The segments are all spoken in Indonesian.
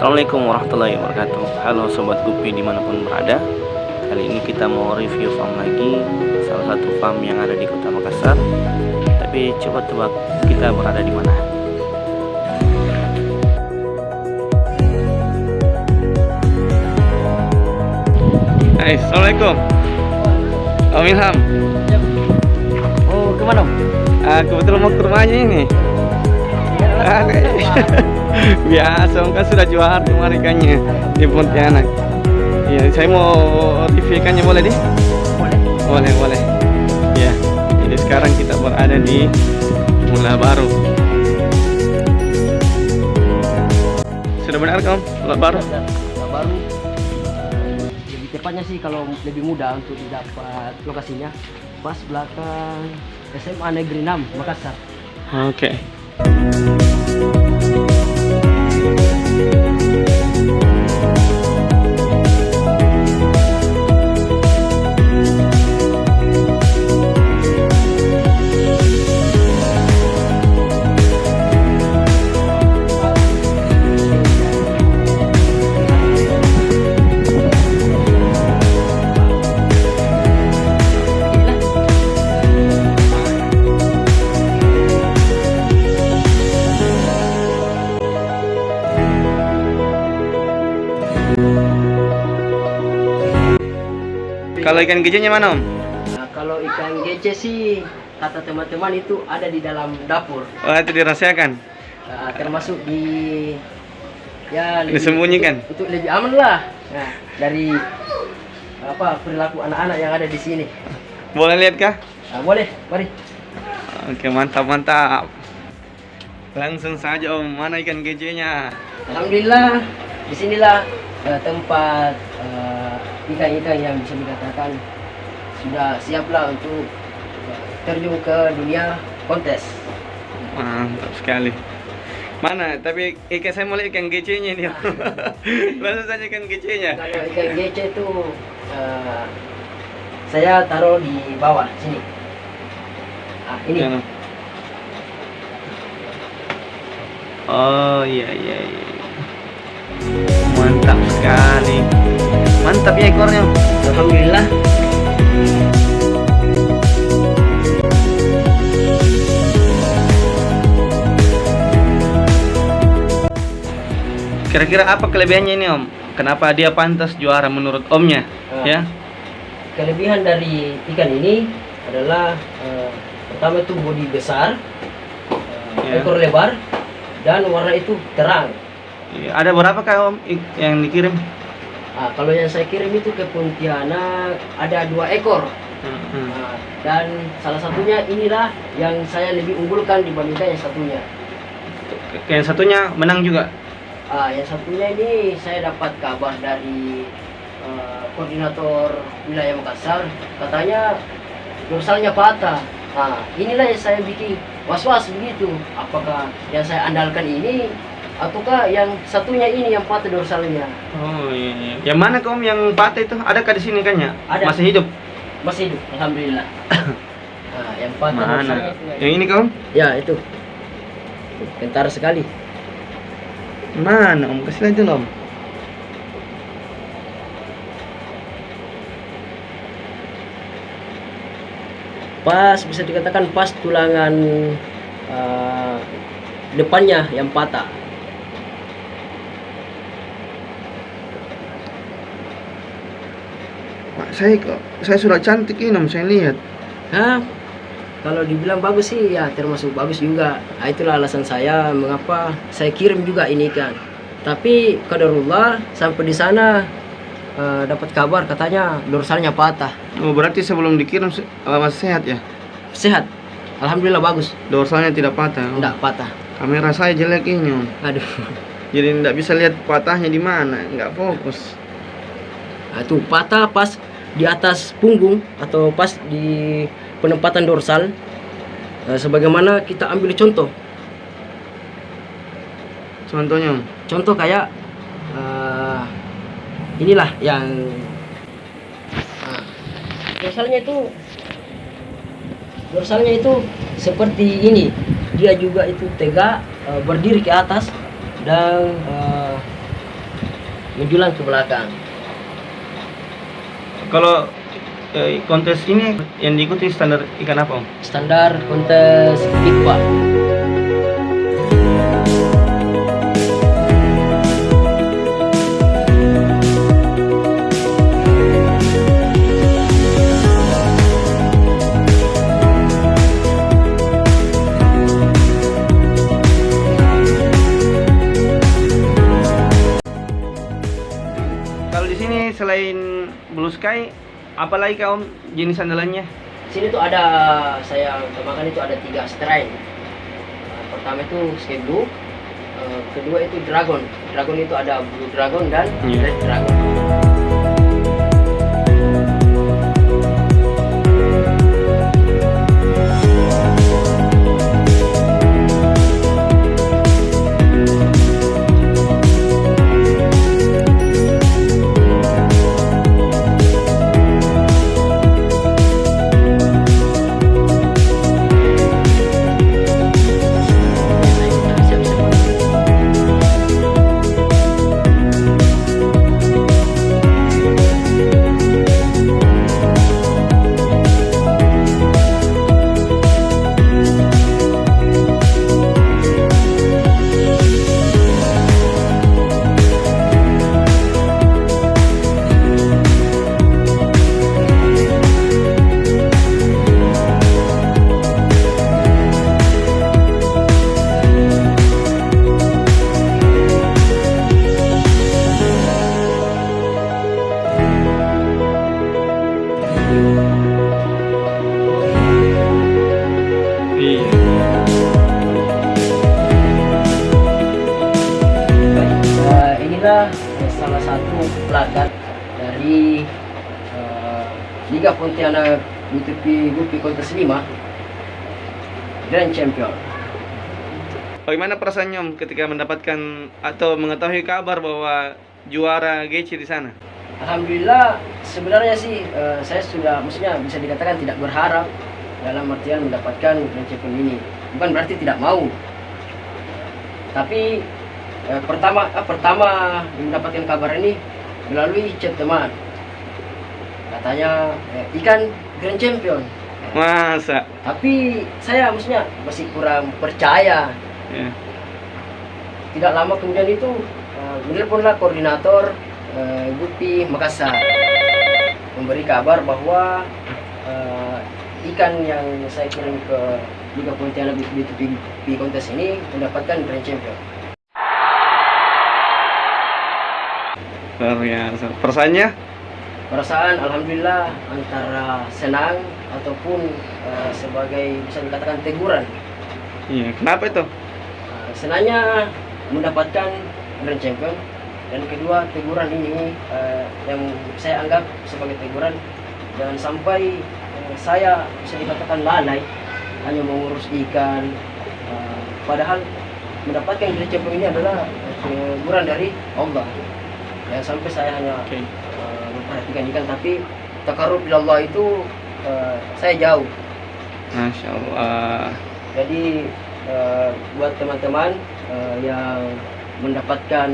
Assalamualaikum warahmatullahi wabarakatuh. Halo Sobat Gupi di mana pun berada. Kali ini kita mau review farm lagi. Salah satu farm yang ada di kota Makassar. Tapi coba tebak kita berada di mana? Hai, Assalamualaikum. Om Ilham. Oh, ke mana? Om? Ah, kebetulan mau ke rumahnya ini. Ah, Biasa, kan sudah juara kemarin ikannya di Pontianak Iya, saya mau review ikannya boleh deh? Boleh. Boleh, boleh Ya, jadi sekarang kita berada di Mula Baru Sudah benar Om? Mula Baru? Nah, baru. Lebih tepatnya sih kalau lebih mudah untuk didapat lokasinya pas belakang SMA Negeri 6 Makassar. Oke Kalau ikan gejenya mana Om? Nah, kalau ikan gece sih kata teman-teman itu ada di dalam dapur. Oh itu dirahasiakan Nah, termasuk di ya lebih- Disembunyikan? untuk, untuk lebih aman lah. Nah, dari apa perilaku anak-anak yang ada di sini. Boleh lihat kah? Nah, boleh, mari. Oke mantap mantap Langsung saja Om, mana ikan gejenya? Alhamdulillah, di sinilah eh, tempat eh, ikan-ikan yang bisa dikatakan sudah siaplah untuk terjun ke dunia kontes. Mantap sekali. Mana? Tapi ikan saya mau lihat ikan gecenya nih. Om. Langsung saja ikan gecenya. Kalau ikan gece itu eh, saya taruh di bawah sini. Ah, ini. Mana? Oh iya iya iya. Mantap sekali. Mantap ya ekornya. Alhamdulillah. Kira-kira apa kelebihannya ini Om? Kenapa dia pantas juara menurut Omnya? Ah. Ya. Kelebihan dari ikan ini adalah eh, pertama itu bodi besar, eh, Ya. ekor lebar, dan warna itu terang. Iya, Ada berapa kah Om yang dikirim? Ah, kalau yang saya kirim itu ke Pontianak ada dua ekor. Hmm. Nah, dan salah satunya inilah yang saya lebih unggulkan dibandingkan yang satunya. Yang satunya menang juga. Ah, yang satunya ini saya dapat kabar dari eh, koordinator wilayah Makassar, katanya dorsalnya patah. Nah, inilah yang saya bikin was-was begitu. Apakah yang saya andalkan ini ataukah yang satunya ini yang patah dorsalnya? Oh iya, iya. Yang mana Om yang patah itu? Adakah di sini kan ya? Ada. Masih hidup? Masih hidup, alhamdulillah. Nah, yang patah Mana? dorsalnya. Yang ini Om? Ya, itu. Pintar sekali. Mana Om? Kasih dulu Om. Pas bisa dikatakan pas tulangan eh, depannya yang patah. Saya kok saya sudah cantik ini Om, saya lihat. Hah? Kalau dibilang bagus sih ya termasuk bagus juga. Nah, itulah alasan saya mengapa saya kirim juga ini kan. Tapi kadarullah sampai di sana eh, dapat kabar katanya dorsalnya patah. Oh, berarti sebelum dikirim eh, masih sehat ya? Sehat. Alhamdulillah bagus. Dorsalnya tidak patah. Enggak patah. Kamera saya jelek ini Om. Aduh. Jadi tidak bisa lihat patahnya di mana, nggak fokus. Nah, itu patah pas di atas punggung atau pas di penempatan dorsal. Eh, sebagaimana kita ambil contoh. Contohnya. Contoh kayak eh, inilah yang nah, dorsalnya itu dorsalnya itu seperti ini dia juga itu tegak eh, berdiri ke atas dan eh, menjulang ke belakang. Kalau eh, kontes ini yang diikuti standar ikan apa? Standar kontes IPA. Apalagi kau om jenis andalannya? Sini tuh ada saya utamakan itu ada tiga strain. Nah, pertama itu sky blue, eh, kedua itu dragon. Dragon itu ada blue dragon dan Iya. red dragon. Dari eh, Liga Pontianak UTP Gupi Kontes 5 Grand Champion. Bagaimana perasaannya om ketika mendapatkan atau mengetahui kabar bahwa juara GC di sana? Alhamdulillah sebenarnya sih eh, saya sudah maksudnya bisa dikatakan tidak berharap dalam artian mendapatkan Grand Champion ini. Bukan berarti tidak mau. Tapi eh, pertama eh, pertama mendapatkan kabar ini melalui chat teman. Katanya eh, ikan Grand Champion. Masa? Tapi saya maksudnya masih kurang percaya. Ya. Tidak lama kemudian itu uh, menelponlah koordinator uh, Gupi Makassar memberi kabar bahwa uh, ikan yang saya kirim ke Liga Pontianak B2B kontes ini mendapatkan Grand Champion. Luar biasa. Perasaannya? Perasaan alhamdulillah antara senang ataupun uh, sebagai bisa dikatakan teguran. Iya. Kenapa itu? Uh, senangnya mendapatkan Grand Champion dan kedua teguran ini uh, yang saya anggap sebagai teguran jangan sampai uh, saya bisa dikatakan lalai hanya mengurus ikan uh, padahal mendapatkan Grand Champion ini adalah teguran dari Allah ya sampai saya hanya Oke. uh, memperhatikan ikan tapi takarub Allah itu uh, saya jauh Masya Allah. jadi eh, buat teman-teman eh, yang mendapatkan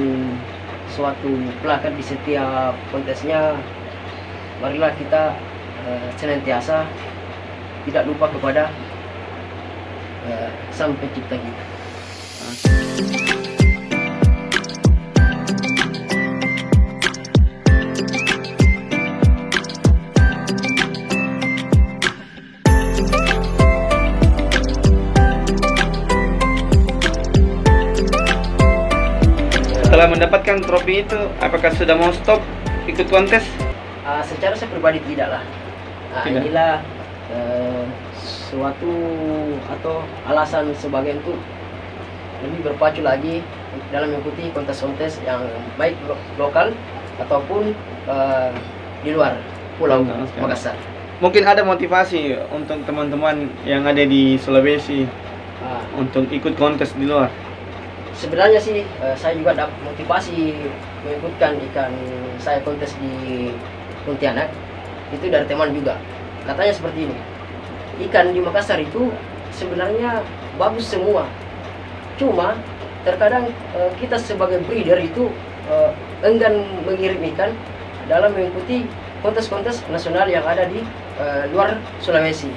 suatu plakat di setiap kontesnya, marilah kita eh, senantiasa tidak lupa kepada eh, Sang Pencipta kita. Setelah mendapatkan trofi itu, apakah sudah mau stop ikut kontes? Ah, secara saya pribadi tidak lah. Nah, Tidak. inilah eh, suatu atau alasan sebagian itu lebih berpacu lagi dalam mengikuti kontes-kontes yang baik lo- lokal ataupun eh, di luar pulau sekali. Makassar. Mungkin ada motivasi untuk teman-teman yang ada di Sulawesi Ah, untuk ikut kontes di luar. Sebenarnya sih eh, saya juga dapat motivasi mengikutkan ikan saya kontes di Pontianak itu dari teman juga katanya seperti ini ikan di Makassar itu sebenarnya bagus semua cuma terkadang eh, kita sebagai breeder itu eh, enggan mengirim ikan dalam mengikuti kontes-kontes nasional yang ada di luar Sulawesi.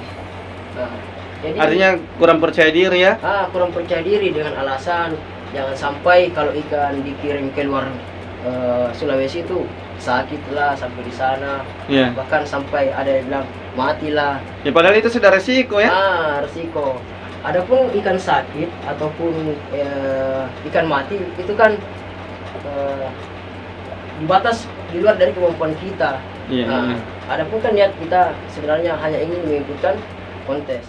Nah, jadi Artinya kurang percaya diri ya? ah, kurang percaya diri dengan alasan jangan sampai kalau ikan dikirim ke luar eh, Sulawesi itu sakit lah sampai di sana Iya. bahkan sampai ada yang bilang matilah Ya padahal itu sudah resiko ya. ah resiko adapun ikan sakit ataupun eh, ikan mati itu kan eh, di batas di luar dari kemampuan kita Iya. Nah, adapun kan niat kita sebenarnya hanya ingin mengikutkan kontes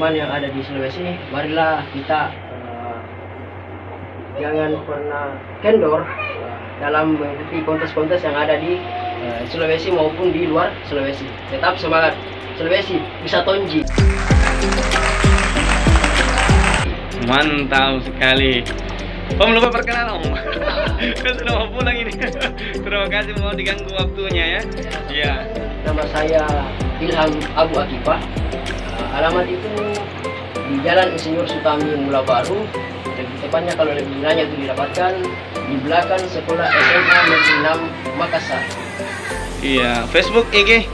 teman-teman yang ada di Sulawesi, marilah kita eh, jangan pernah kendor eh, dalam mengikuti kontes-kontes yang ada di eh, Sulawesi maupun di luar Sulawesi. Tetap semangat Sulawesi bisa tonji. Mantap sekali. Om lupa perkenalan om. kan sudah mau pulang ini. Terima kasih mau diganggu waktunya ya. Iya. Nama saya Ilham Abu Akifah. Eh, alamat itu di Jalan Insinyur Sutami Mula Baru. Lebih tepatnya kalau lebih nanya itu didapatkan di belakang sekolah SMA Negeri 6 Makassar. Iya. Facebook IG.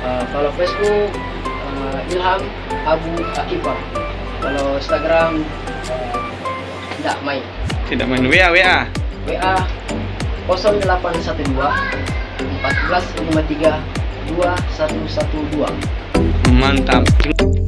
Uh, kalau Facebook uh, Ilham Abu Akifah. Kalau Instagram uh, tidak main. Tidak main WA WA. WA 0812 1453 2112. Mantap.